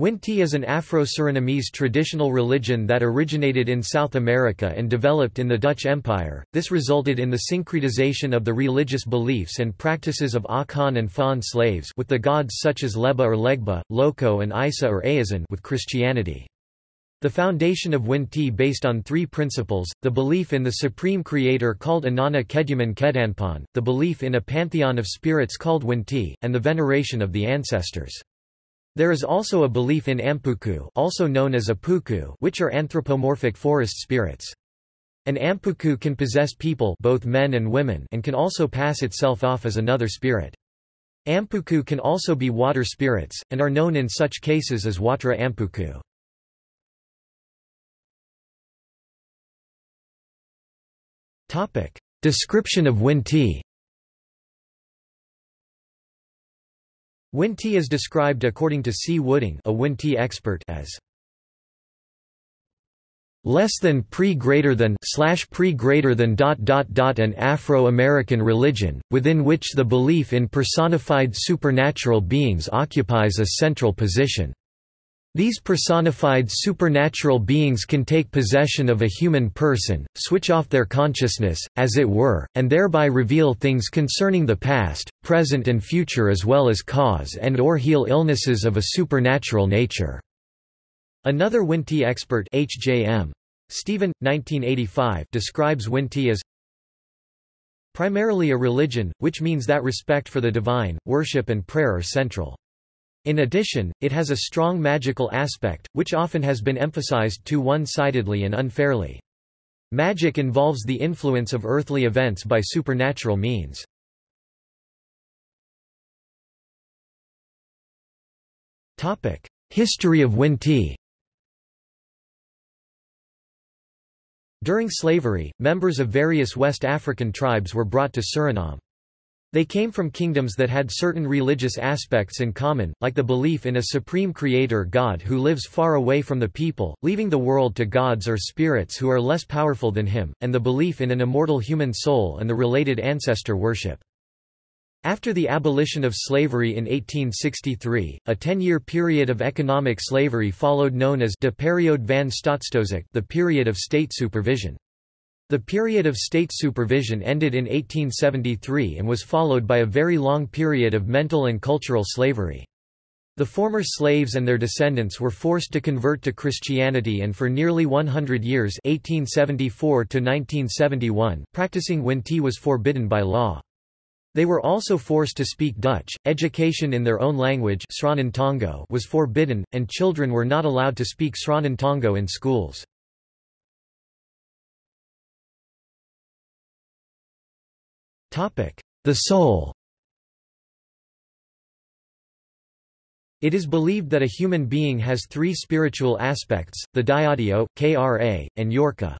Winti is an Afro-Surinamese traditional religion that originated in South America and developed in the Dutch Empire. This resulted in the syncretization of the religious beliefs and practices of ah Akan and Fon slaves with the gods such as Leba or Legba, Loko and Isa or Ayazan with Christianity. The foundation of Winti based on three principles, the belief in the supreme creator called Anana Keduman Kedanpan, the belief in a pantheon of spirits called Winti, and the veneration of the ancestors. There is also a belief in ampuku also known as apuku which are anthropomorphic forest spirits. An ampuku can possess people both men and women and can also pass itself off as another spirit. Ampuku can also be water spirits, and are known in such cases as watra ampuku. Description of Winti Winti is described according to C. Wooding a Winti expert as less than pre greater than slash pre greater than dot dot dot an Afro-American religion, within which the belief in personified supernatural beings occupies a central position. These personified supernatural beings can take possession of a human person, switch off their consciousness, as it were, and thereby reveal things concerning the past, present and future as well as cause and or heal illnesses of a supernatural nature." Another Winti expert H.J.M. Stephen, 1985 describes Winti as primarily a religion, which means that respect for the divine, worship and prayer are central. In addition, it has a strong magical aspect, which often has been emphasized too one-sidedly and unfairly. Magic involves the influence of earthly events by supernatural means. History of Winti During slavery, members of various West African tribes were brought to Suriname. They came from kingdoms that had certain religious aspects in common, like the belief in a supreme creator god who lives far away from the people, leaving the world to gods or spirits who are less powerful than him, and the belief in an immortal human soul and the related ancestor worship. After the abolition of slavery in 1863, a ten-year period of economic slavery followed known as de periode van the period of state supervision. The period of state supervision ended in 1873 and was followed by a very long period of mental and cultural slavery. The former slaves and their descendants were forced to convert to Christianity and for nearly 100 years 1874 to 1971, practicing Winti was forbidden by law. They were also forced to speak Dutch, education in their own language was forbidden, and children were not allowed to speak Sranan in schools. The soul It is believed that a human being has three spiritual aspects, the Diadio, Kra, and Yorka.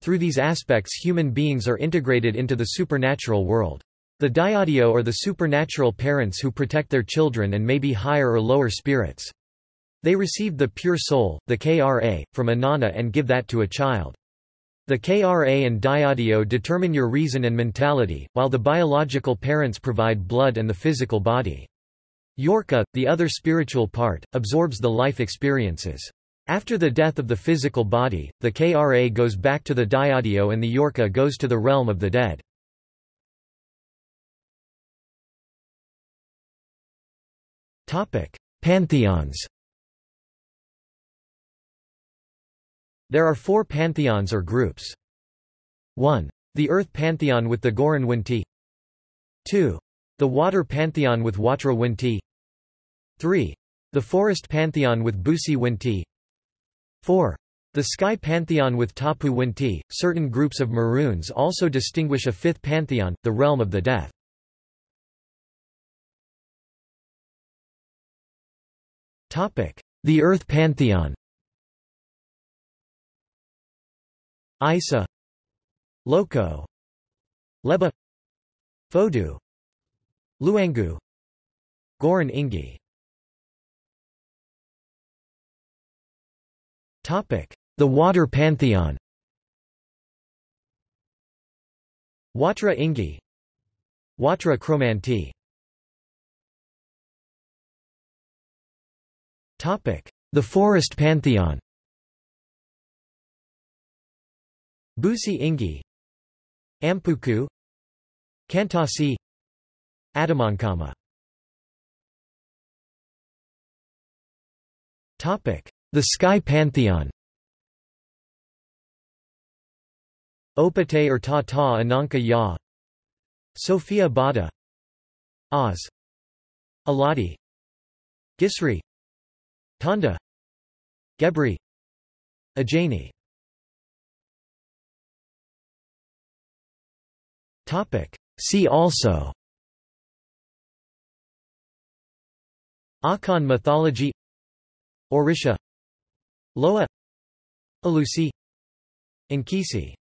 Through these aspects human beings are integrated into the supernatural world. The Diadio are the supernatural parents who protect their children and may be higher or lower spirits. They receive the pure soul, the Kra, from Anana and give that to a child. The KRA and Diadio determine your reason and mentality, while the biological parents provide blood and the physical body. Yorka, the other spiritual part, absorbs the life experiences. After the death of the physical body, the KRA goes back to the Diadio and the Yorka goes to the realm of the dead. Pantheons There are four pantheons or groups. 1. The Earth Pantheon with the Goran Winti 2. The Water Pantheon with Watra Winti 3. The Forest Pantheon with Busi Winti 4. The Sky Pantheon with Tapu Winti. Certain groups of Maroons also distinguish a fifth pantheon, the realm of the death. The Earth Pantheon Isa. Loko Leba. Fodu Luangu Goran Ingi. The water pantheon. Watra Ingi. Watra Kromanti The forest pantheon Busi Ingi Ampuku Kantasi Adamankama. The Sky Pantheon. Opate or Ta Ta Ananka Ya. Sophia Bada. Oz. Aladi. Gisri. Tanda Gebri. Ajani See also. Akan mythology. Orisha. Loa. Alusi Nkisi